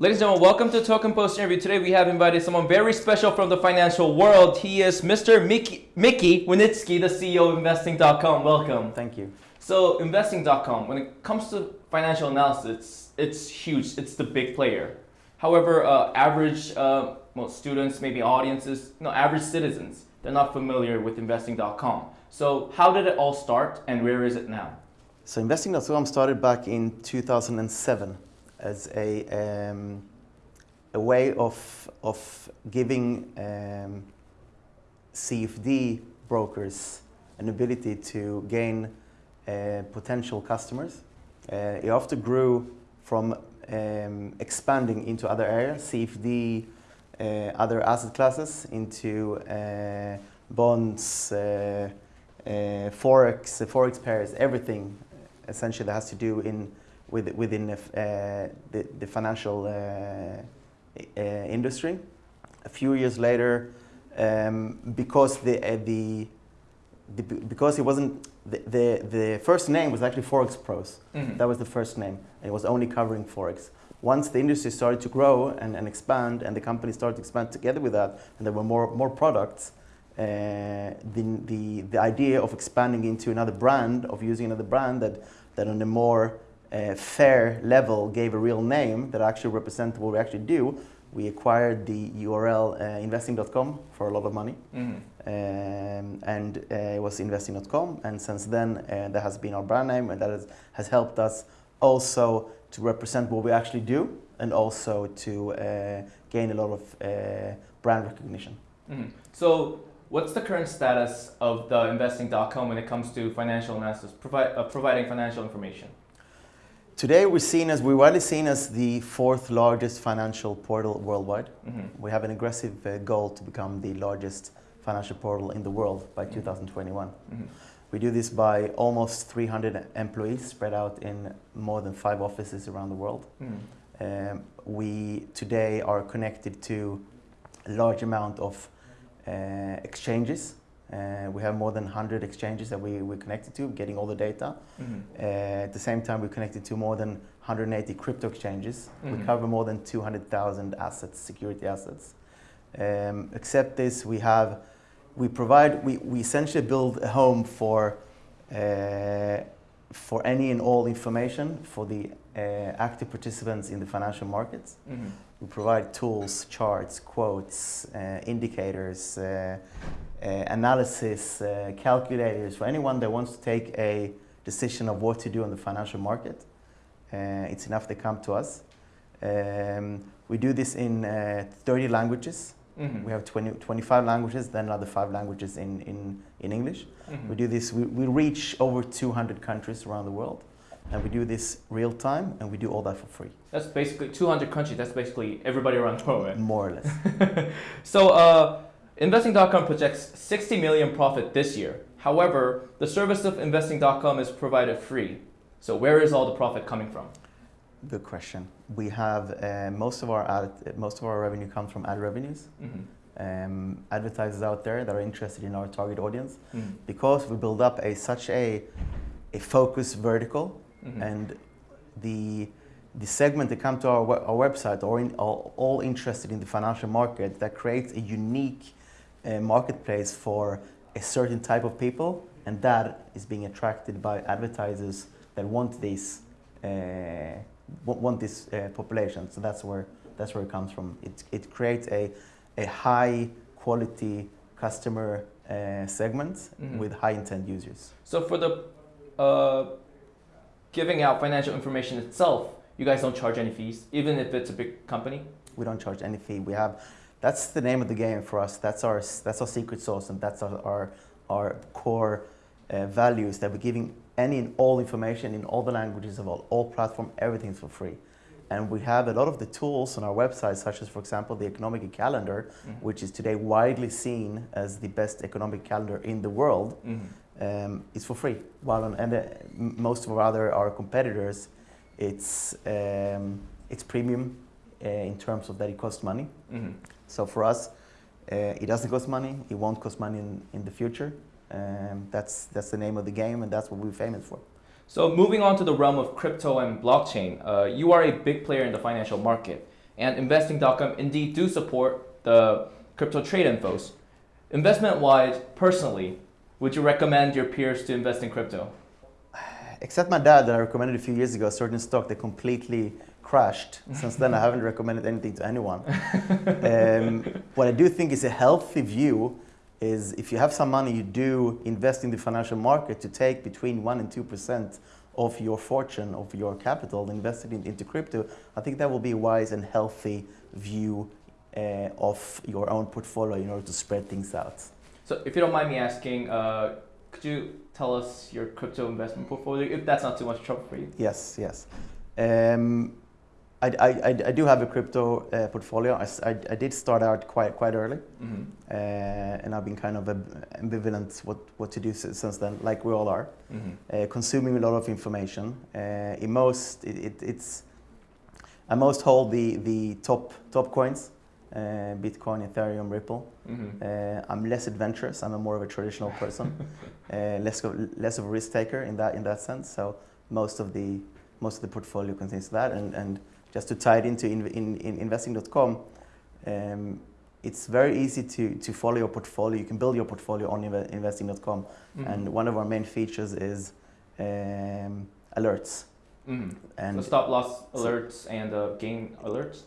Ladies and gentlemen, welcome to Token Post interview. Today we have invited someone very special from the financial world. He is Mr. Mickey, Mickey Winitsky, the CEO of Investing.com. Welcome. Thank you. So Investing.com, when it comes to financial analysis, it's huge. It's the big player. However, uh, average uh, well, students, maybe audiences, no, average citizens, they're not familiar with Investing.com. So how did it all start and where is it now? So Investing.com started back in 2007 as a, um, a way of, of giving um, CFD brokers an ability to gain uh, potential customers. Uh, it often grew from um, expanding into other areas, CFD, uh, other asset classes, into uh, bonds, uh, uh, forex, forex pairs, everything essentially that has to do in with, within the, uh, the, the, financial uh, uh, industry. A few years later, um, because the, the, the, because it wasn't the, the, the first name was actually Forex Pros. Mm -hmm. That was the first name. It was only covering Forex. Once the industry started to grow and, and expand, and the company started to expand together with that, and there were more, more products, uh, the, the, the idea of expanding into another brand, of using another brand that, that on a more uh, fair level gave a real name that actually represents what we actually do, we acquired the URL uh, investing.com for a lot of money. Mm -hmm. um, and uh, it was investing.com. And since then, uh, that has been our brand name, and that has, has helped us also to represent what we actually do and also to uh, gain a lot of uh, brand recognition. Mm -hmm. So, what's the current status of the investing.com when it comes to financial analysis, provi providing financial information? Today we're seen as, we're widely seen as the fourth largest financial portal worldwide. Mm -hmm. We have an aggressive uh, goal to become the largest financial portal in the world by mm -hmm. 2021. Mm -hmm. We do this by almost 300 employees spread out in more than five offices around the world. Mm-hmm. Um, we today are connected to a large amount of uh, exchanges uh, we have more than 100 exchanges that we, we're connected to, getting all the data. Mm -hmm. uh, at the same time, we're connected to more than 180 crypto exchanges. Mm -hmm. We mm-hmm. cover more than 200,000 assets, security assets. Um, except this, we have, we provide, we, we essentially build a home for, uh, for any and all information for the uh, active participants in the financial markets. Mm -hmm. We provide tools, charts, quotes, uh, indicators, uh, analysis, uh, calculators, for anyone that wants to take a decision of what to do in the financial market. Uh, it's enough they come to us. Um, we do this in 30 languages. Mm -hmm. We have 20, 25 languages, then another five languages in, in, in English. Mm -hmm. We do this, we, we reach over 200 countries around the world. And we do this real time, and we do all that for free. That's basically 200 countries. That's basically everybody around the world, right? More or less. so, uh, Investing.com projects 60 million profit this year. However, the service of Investing.com is provided free. So where is all the profit coming from? Good question. We have uh, most of our ad, most of our revenue comes from ad revenues. Mm -hmm. um, advertisers out there that are interested in our target audience, mm -hmm. because we build up a such a a focused vertical, mm -hmm. and the the segment that come to our, our website are in, all, all interested in the financial market that creates a unique a marketplace for a certain type of people, and that is being attracted by advertisers that want this uh, want this uh, population. So that's where that's where it comes from. It it creates a a high quality customer uh, segment mm -hmm. with high intent users. So for the uh, giving out financial information itself, you guys don't charge any fees, even if it's a big company. We don't charge any fee. We have that's the name of the game for us. That's our, that's our secret sauce and that's our, our, our core uh, values that we're giving any and all information in all the languages of all, all platform, everything's for free. And we have a lot of the tools on our website, such as, for example, the economic calendar, mm -hmm. which is today widely seen as the best economic calendar in the world. Mm -hmm. um, it's for free. While on and, uh, most of our other our competitors, it's um, it's premium uh, in terms of that it costs money. Mm -hmm. So for us, uh, it doesn't cost money. It won't cost money in, in the future. Um, that's, that's the name of the game and that's what we're famous for. So moving on to the realm of crypto and blockchain, uh, you are a big player in the financial market. and investing.com indeed do support the crypto trade infos. Investment wise, personally, would you recommend your peers to invest in crypto? Except my dad that I recommended a few years ago, a certain stock that completely crashed. Since then, I haven't recommended anything to anyone. um, what I do think is a healthy view is if you have some money, you do invest in the financial market to take between 1% and 2% of your fortune, of your capital invested in, into crypto. I think that will be a wise and healthy view uh, of your own portfolio in order to spread things out. So if you don't mind me asking, uh, could you tell us your crypto investment portfolio, if that's not too much trouble for you? Yes, yes. Um, I, I, I do have a crypto uh, portfolio. I, I, I, did start out quite quite early, mm-hmm. uh, and I've been kind of ambivalent what, what to do since then, like we all are. Mm-hmm. Uh, consuming a lot of information. Uh, in most, it, it, it's I most hold the the top top coins, uh, Bitcoin, Ethereum, Ripple. Mm-hmm. Uh, I'm less adventurous. I'm a more of a traditional person, less of, less of a risk taker in that in that sense. So most of the most of the portfolio contains that, and and just to tie it into in, in, in investing.com, um, it's very easy to, to follow your portfolio. You can build your portfolio on investing.com. Mm-hmm. And one of our main features is um, alerts. Mm-hmm. And so stop loss alerts so, and uh, gain alerts?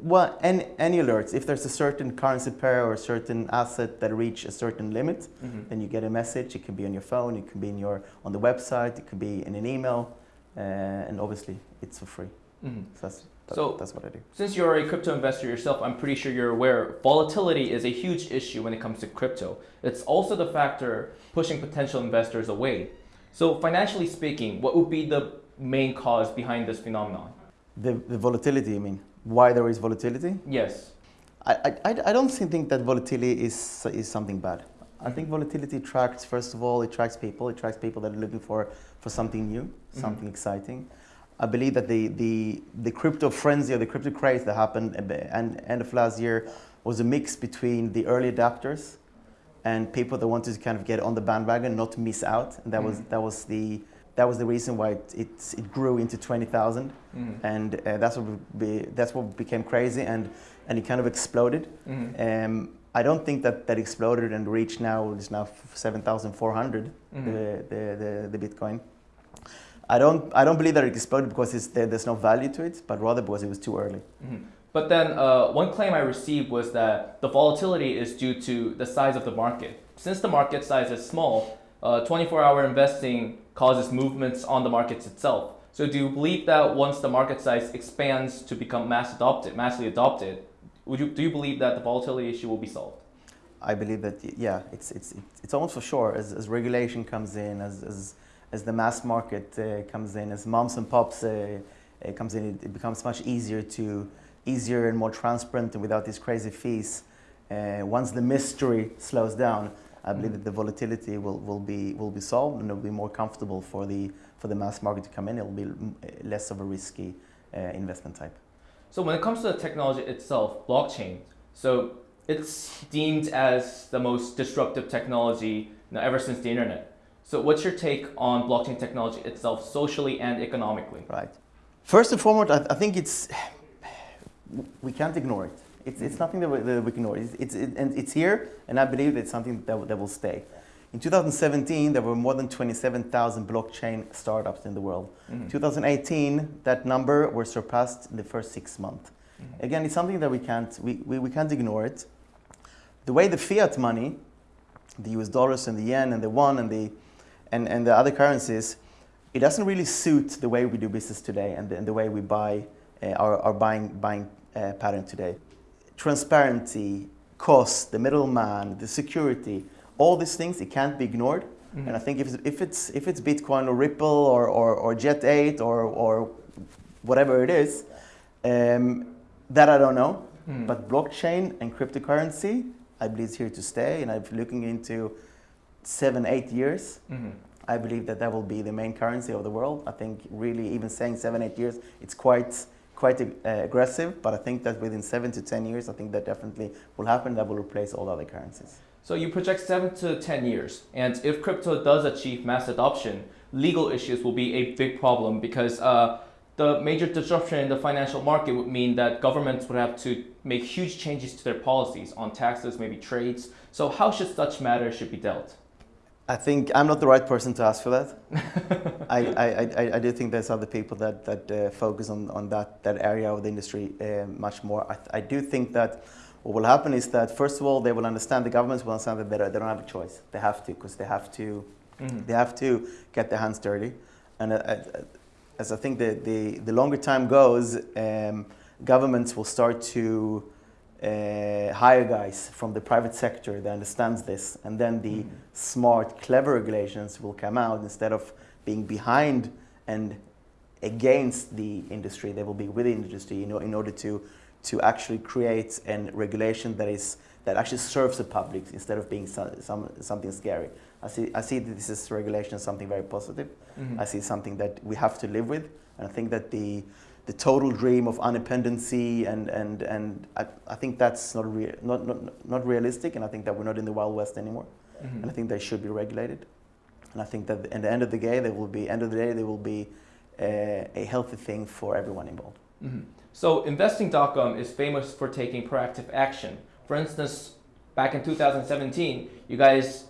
Well, any, any alerts. If there's a certain currency pair or a certain asset that reach a certain limit, mm-hmm. then you get a message. It can be on your phone, it can be in your, on the website, it can be in an email, uh, and obviously it's for free. Mm-hmm. So, that's, that, so that's what I do. Since you're a crypto investor yourself, I'm pretty sure you're aware volatility is a huge issue when it comes to crypto. It's also the factor pushing potential investors away. So financially speaking, what would be the main cause behind this phenomenon? The, the volatility, you mean? Why there is volatility? Yes. I, I, I don't think that volatility is, is something bad. I think volatility attracts, first of all, it attracts people. It attracts people that are looking for, for something new, mm-hmm. something mm-hmm. exciting. I believe that the, the, the crypto frenzy or the crypto craze that happened at the end, end of last year was a mix between the early adapters and people that wanted to kind of get on the bandwagon, not miss out. And that mm. was that was the that was the reason why it it, it grew into twenty thousand, mm. and uh, that's what be, that's what became crazy, and and it kind of exploded. Mm. Um, I don't think that that exploded and reached now is now seven thousand four hundred mm. the, the, the the Bitcoin. I don't, I don't believe that it exploded because there, there's no value to it, but rather because it was too early. Mm-hmm. But then uh, one claim I received was that the volatility is due to the size of the market. Since the market size is small, 24-hour uh, investing causes movements on the markets itself. So do you believe that once the market size expands to become mass adopted, massively adopted, would you, do you believe that the volatility issue will be solved? I believe that, yeah, it's, it's, it's almost for sure as, as regulation comes in, as, as as the mass market uh, comes in, as moms and pops uh, uh, comes in, it, it, becomes much easier to easier and more transparent and without these crazy fees. once the mystery slows down, I believe that the volatility will, will be will be solved and it will be more comfortable for the for the mass market to come in. It will be less of a risky uh, investment type. So when it comes to the technology itself, blockchain, so it's deemed as the most disruptive technology you know, ever since the internet. So what's your take on blockchain technology itself, socially and economically? Right. First and foremost, I, I think it's we can't ignore it. It's, it's nothing that we, that we can ignore. It's, it's, it, and it's here, and I believe it's something that, that will stay. In 2017, there were more than 27,000 blockchain startups in the world. Mm-hmm. 2018, that number was surpassed in the first six months. Mm-hmm. Again, it's something that we can't, we, we, we can't ignore it. The way the fiat money, the US dollars and the yen and the won and the and, and the other currencies, it doesn't really suit the way we do business today and the, and the way we buy uh, our, our buying, buying uh, pattern today. Transparency, cost, the middleman, the security, all these things, it can't be ignored. Mm-hmm. And I think if, if, it's, if it's Bitcoin or Ripple or, or, or Jet 8 or, or whatever it is, um, that I don't know. Mm. But blockchain and cryptocurrency, I believe is here to stay. And I'm looking into seven, eight years, mm-hmm. I believe that that will be the main currency of the world. I think really even saying seven, eight years, it's quite quite uh, aggressive, but I think that within seven to 10 years, I think that definitely will happen. That will replace all other currencies. So you project seven to 10 years. And if crypto does achieve mass adoption, legal issues will be a big problem because uh, the major disruption in the financial market would mean that governments would have to make huge changes to their policies on taxes, maybe trades. So how should such matters should be dealt? I think I'm not the right person to ask for that. I, I, I, I, do think there's other people that, that uh, focus on, on that, that area of the industry uh, much more. I, I do think that what will happen is that, first of all, they will understand, the governments will understand that they don't, they don't have a choice. They have to, because they have to, Mhm. they have to get their hands dirty. And uh, uh, as I think the, the, the longer time goes, um, governments will start to hire guys from the private sector that understands this, and then the Mhm. smart, clever regulations will come out instead of being behind and against the industry. They will be with the industry in, in order to to actually create a regulation that is that actually serves the public instead of being some, some, something scary. I see I see that this is regulation as something very positive. Mhm. I see something that we have to live with, and I think that the the total dream of independency and and and I, I think that's not, rea- not not not realistic, and I think that we're not in the wild west anymore, Mhm. and I think they should be regulated, and I think that at the end of the day, there will be end of the day there will be uh, a healthy thing for everyone involved. Mhm. So investing.com is famous for taking proactive action. For instance, back in 2017, you guys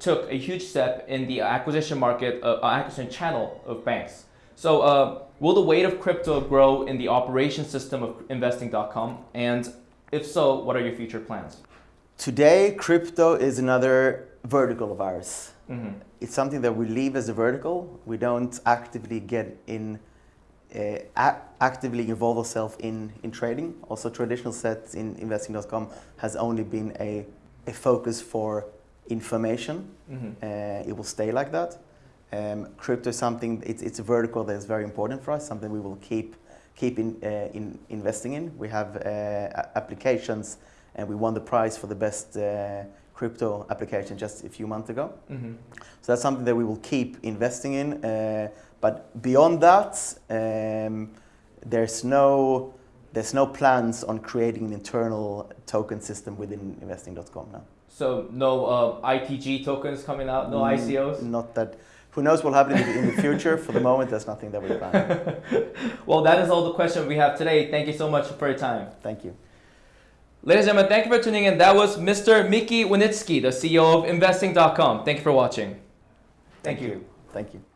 took a huge step in the acquisition market, uh, acquisition channel of banks. So uh, will the weight of crypto grow in the operation system of investing.com? And if so, what are your future plans? Today, crypto is another vertical of ours. Mhm. It's something that we leave as a vertical. We don't actively get in, uh, actively involve ourselves in, in trading. Also, traditional sets in investing.com has only been a, a focus for information. Mhm. Uh, it will stay like that. Um, crypto is something, it's, it's a vertical that is very important for us, something we will keep, keep in, uh, in investing in. We have uh, applications and we won the prize for the best uh, crypto application just a few months ago. Mhm. So that's something that we will keep investing in. But beyond that, um, there's no there's no plans on creating an internal token system within investing.com now. So no uh, ITG tokens coming out, no Mm, ICOs? Not that. Who knows what will happen in the, future? For the moment, there's nothing that we plan. Well, that is all the questions we have today. Thank you so much for your time. Thank you. Ladies and gentlemen, thank you for tuning in. That was Mr. Miki Winitsky, the CEO of Investing.com. Thank you for watching. Thank you. Thank you.